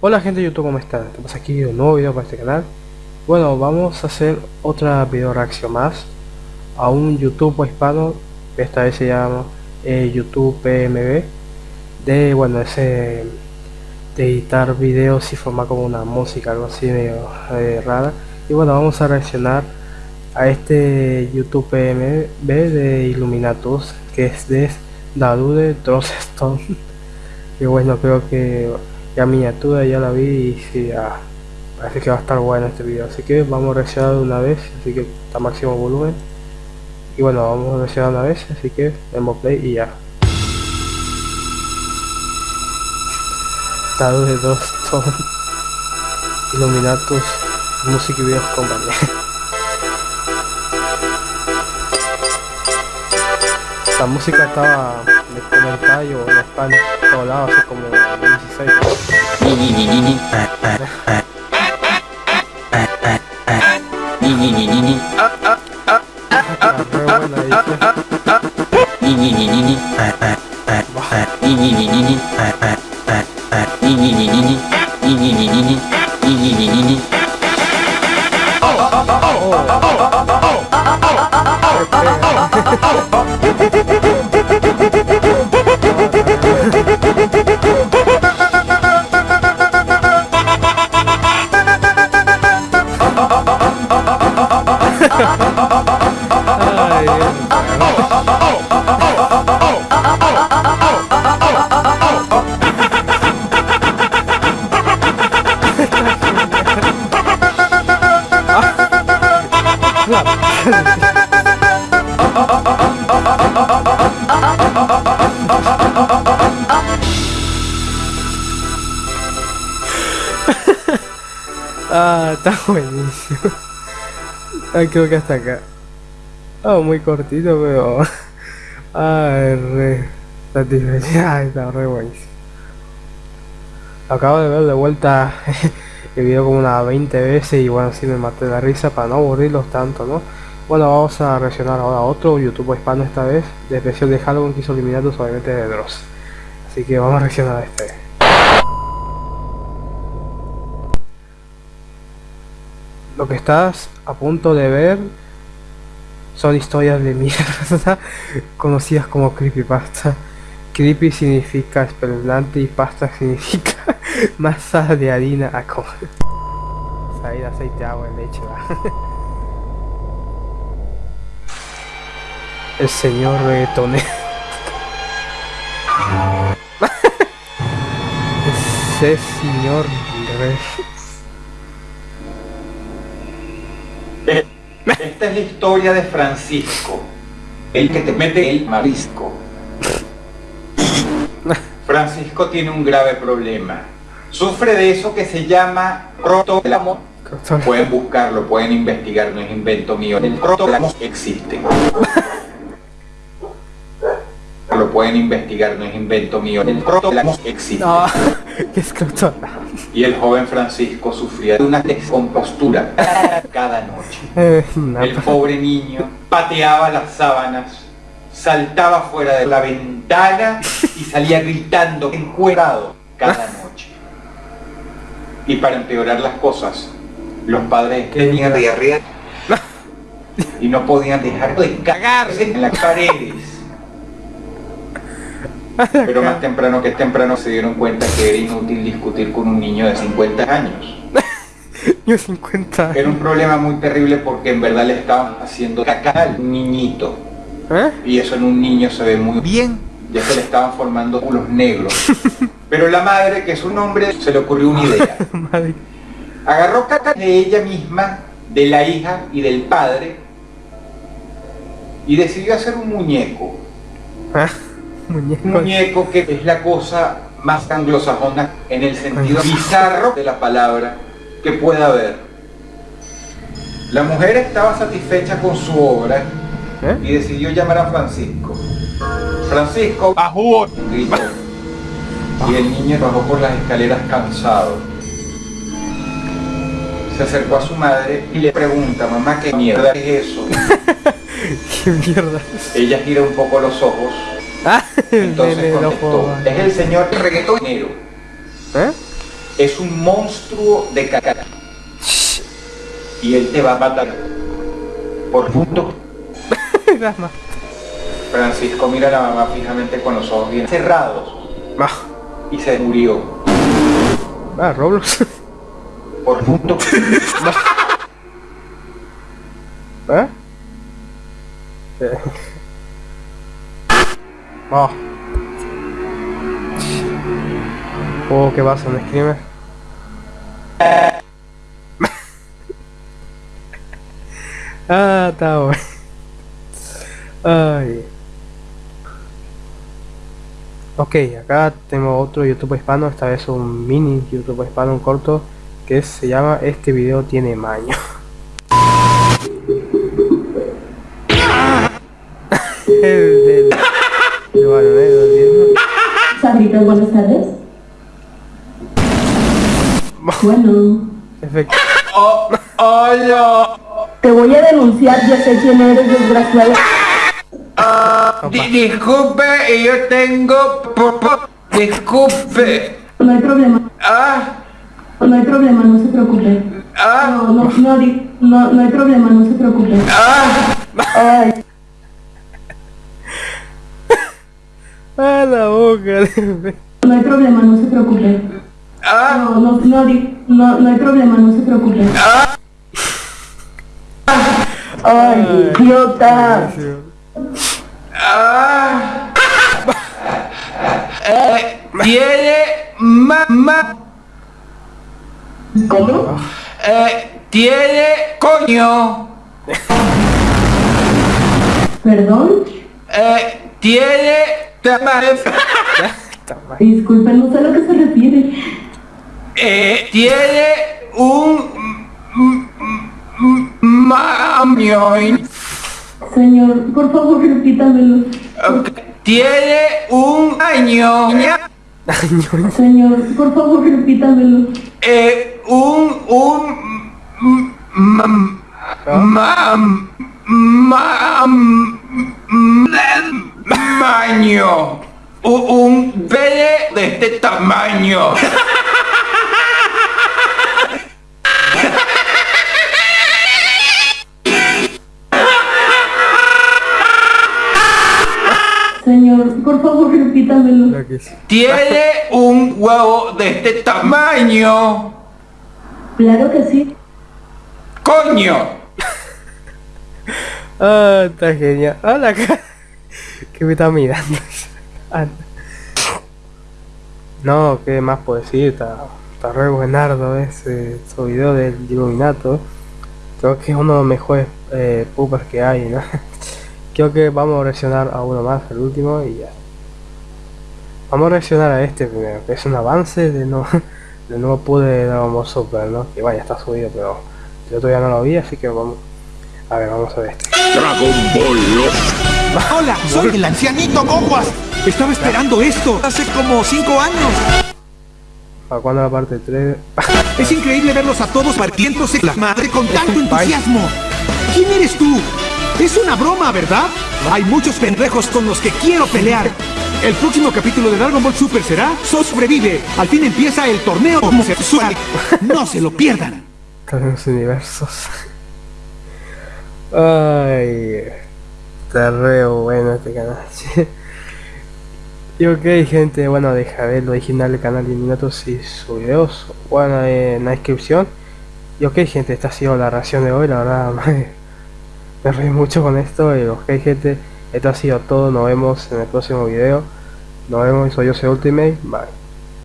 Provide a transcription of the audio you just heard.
Hola gente de YouTube, ¿cómo están? Estamos aquí un nuevo video para este canal. Bueno, vamos a hacer otra video reacción más a un YouTube hispano, esta vez se llama eh, YouTube PMB, de, bueno, ese de editar videos y formar como una música, algo así medio eh, rara. Y bueno, vamos a reaccionar a este YouTube PMB de Illuminatus, que es de Darude Stone y bueno, creo que ya miniatura ya la vi y sí, parece que va a estar bueno este video. Así que vamos a reaccionar una vez, así que está máximo volumen. Y bueno, vamos a reaccionar una vez, así que demos play y ya. Darude Stone Illuminatus Music Videos Company. La música estaba en el comentario en España, todos lados, así como 16. Ah, está buenísimo. Ah, creo que hasta acá. Ah, muy cortito, pero... Ah, re satisfecha. está re buenísimo. Acabo de ver de vuelta el video como unas 20 veces y bueno, así me maté la risa para no aburrirlos tanto, ¿no? Bueno, vamos a reaccionar ahora a otro YouTube hispano esta vez, de especial de Halloween que hizo eliminados obviamente de Dross. Así que vamos a reaccionar a este. Lo que estás a punto de ver son historias de mierda conocidas como creepypasta. Creepy significa espeluznante y pasta significa masa de harina a comer. Salir aceite, agua, leche, El señor reggaetonero. Ese señor rey. Esta es la historia de Francisco, el que te mete el marisco. Francisco tiene un grave problema. Sufre de eso que se llama roto amor. Pueden buscarlo, pueden investigar, no es invento mío. El roto amor existe. Pueden investigar, no es invento mío. El existe. No, ¿qué Y el joven Francisco sufría de una descompostura cada noche. Eh, el pobre niño pateaba las sábanas, saltaba fuera de la ventana y salía gritando encuerado cada noche. Y para empeorar las cosas, los padres tenían diarrea y no podían dejar de cagarse en las paredes. Pero más temprano que temprano se dieron cuenta que era inútil discutir con un niño de 50 años. Yo 50 Era un problema muy terrible porque en verdad le estaban haciendo caca al niñito. ¿Eh? Y eso en un niño se ve muy bien. Ya se le estaban formando unos negros. Pero la madre, que es un hombre, se le ocurrió una idea. Agarró caca de ella misma, de la hija y del padre, y decidió hacer un muñeco. ¿Ah? Un muñeco que es la cosa más anglosajona en el sentido bizarro de la palabra que pueda haber. La mujer estaba satisfecha con su obra ¿Eh? y decidió llamar a Francisco. Francisco bajó gritó. Y el niño bajó por las escaleras cansado. Se acercó a su madre y le pregunta, mamá, ¿qué mierda es eso? ¿Qué mierda? Ella gira un poco los ojos ¿Ah? Entonces contestó, es el señor reggaetonero. ¿Eh? Es un monstruo de caca. Y él te va a matar. Por punto. Francisco mira a la mamá fijamente con los ojos bien cerrados. Y se murió. Ah, Roblox. Por punto. ¿Eh? Oh. Oh, ¿qué pasa? ¿Un screamer? ah, está bueno. Ay. Ok, acá tengo otro YouTube hispano, esta vez un mini YouTube hispano, un corto, que se llama Este video tiene maño. el Sabrita, buenas tardes. Bueno. Efecto. Oh, hola. Te voy a denunciar, ya sé quién eres, desgraciado. Ah, disculpe, yo tengo... Disculpe. No hay problema. Ah. No hay problema, no se preocupe. Ah. No, no, no, no, no hay problema, no se preocupe. Ah. Ay. A la boca. No hay problema, no se preocupe. Ah. No, no, no, no, no hay problema, no se preocupe. Ah. Ay, idiota. Ah. Eh, tiene mamá. ¿Cómo? Eh, tiene coño. ¿Perdón? Eh, tiene tamaño. Disculpe, no sé a lo que se refiere. Eh, tiene un mamión. Señor, por favor, repítamelo. Tiene un año. Señor, por favor, repítamelo. Eh, un, un, mam, mam, mam, tamaño. Un pene de este tamaño. Señor, por favor, repítamelo. Tiene un huevo de este tamaño. Claro que sí. ¡Coño! Ah, está genial. Hola, que me está mirando. no, ¿qué más puedo decir? Está, está re buenardo ese, ese video del Illuminato. Creo que es uno de los mejores eh, que hay, ¿no? Creo que vamos a reaccionar a uno más, el último, y ya. Vamos a reaccionar a este primero, que es un avance de no de nuevo pude Dragon Ball Super, ¿no? Que vaya, está subido, pero yo todavía no lo vi, así que vamos. A ver, vamos a ver este. Dragon Ball Hola, soy el ancianito Goguas. Estaba esperando esto hace como 5 años. ¿Para cuándo la parte 3? es increíble verlos a todos partiéndose la madre con tanto entusiasmo. ¿Quién eres tú? Es una broma, ¿verdad? Hay muchos pendejos con los que quiero pelear. El próximo capítulo de Dragon Ball Super será sobrevive. Al fin empieza el torneo homosexual. No se lo pierdan. Todos universos. Ay, está re bueno este canal. y ok gente, bueno deja ver lo original del canal de minutos y sus videos bueno en la descripción. Y ok gente, esta ha sido la reacción de hoy, la verdad me reí mucho con esto y ok gente, esto ha sido todo, nos vemos en el próximo video, nos vemos, soy yo soy Ultimate, bye.